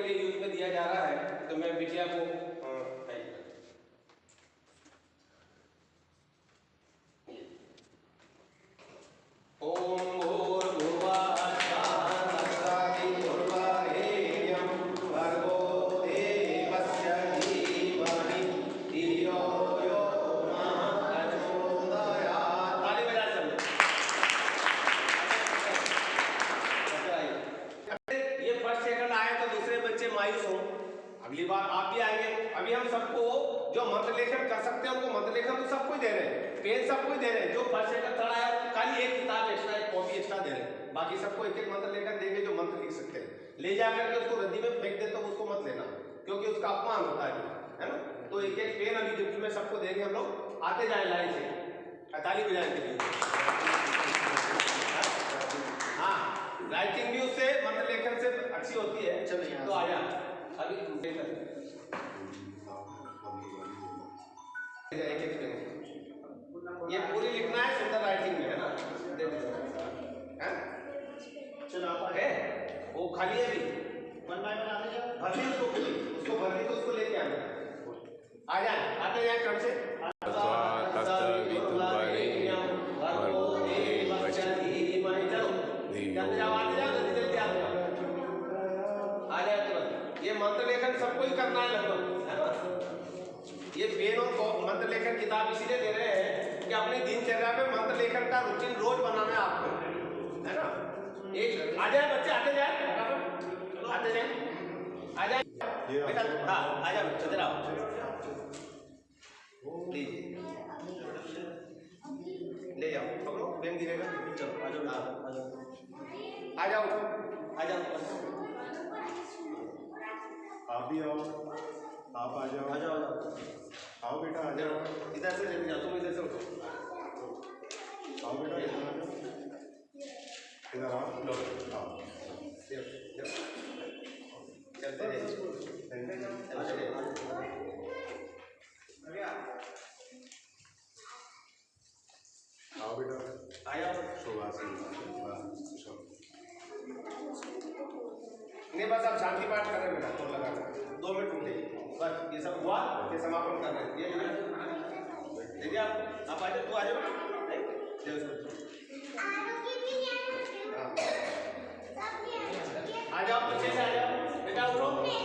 के लिए यूज़ में दिया जा रहा है तो मैं बिटिया को अगली बार आप भी आएँगे। अभी हम सबको जो मंत्र लेखन कर सकते हैं, उनको मंत्र लेखन तो सबको दे रहे हैं। पेन सबको दे रहे हैं। जो फ़र्स्ट सेकंड, थर्ड आया, खाली एक किताब एक्स्ट्रा एक कॉपी एक्स्ट्रा दे रहे हैं। बाकी सबको एक एक मंत्र लेकर देंगे जो मंत्र लिख सकते हैं। ले जाकर के उसको रद्दी में फेंक दे तो उसको मत लेना, क्योंकि उसका अपमान होता है। है ना? तो एक एक पेन अभी गिफ्ट में सबको देंगे हम लोग। आते जाए लाइन से। ताली बजाने के लिए हाँ राइटिंग भी उससे मंत्र लेखन से अच्छी होती है चलो यहाँ तो से। आया अभी देख सकते एक एक ये पूरी लिखना है सुंदर राइटिंग में है ना? दे दो। चलो आप आगे है? वो खाली है अभी? वन बाय वन आते जाओ भरनी उसको पूरी उसको भरनी तो उसको लेके आना। आ जाए आते जाए कम से। जल्दी जाओ मंत्र लेखन सबको ही करना है लगभग ये पेन कॉ- मंत्र लेखन किताब इसीलिए दे रहे हैं कि अपनी दिनचर्या में मंत्र लेखन का रूटीन रोज बनाना है आपको, है ना? एक, आ जाए बच्चे, आते जाए। आते जाए। आ जाए। बेटा हाँ आ जाओ इधर आओ। लीजिए ले जाओ, पकड़ो पेन गिरेगा। चलो आ जाओ। आ जाओ। आ जाओ। आ जाओ। आप भी आओ। आप आ जाओ। आ जाओ आओ बेटा आ जाओ। इधर से लेके जाओ तुम इधर से आओ बेटा इधर आ जाओ। इधर आओ। लो। आओ। चलते। आओ बेटा। आ जाओ। सुभाषी चलो नहीं बस आप शांति पाठ कर रहे हैं बेटा तो लगा दो मिनट उठे बस ये सब हुआ ये समापन कर रहे हैं। ये है देखिए आप आप आ जाओ तू आ जाओ हाँ। आ जाओ पीछे से आ जाओ। बेटा उठो।